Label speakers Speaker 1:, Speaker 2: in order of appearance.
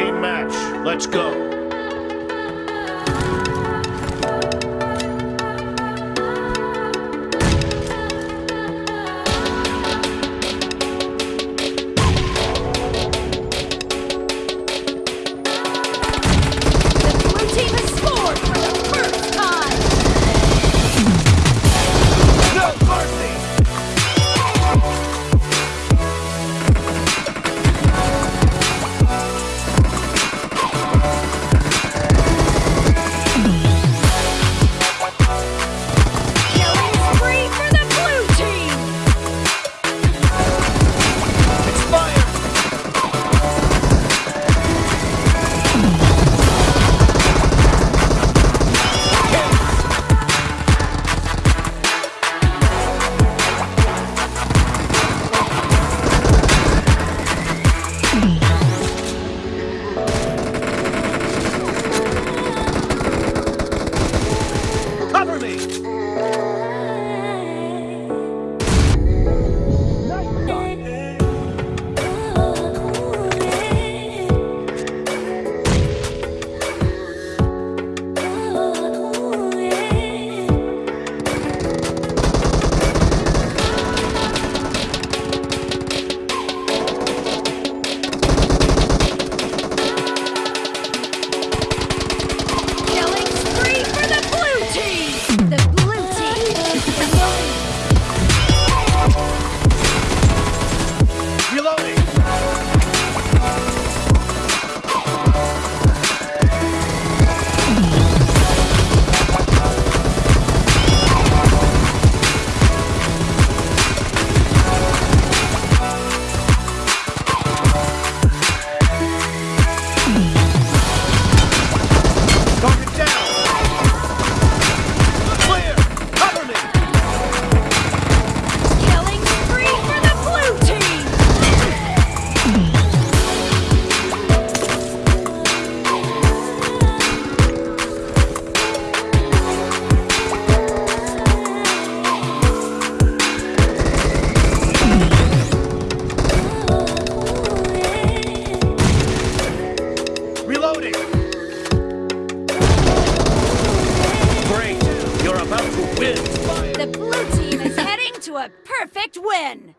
Speaker 1: Team match, let's go.
Speaker 2: To a perfect win!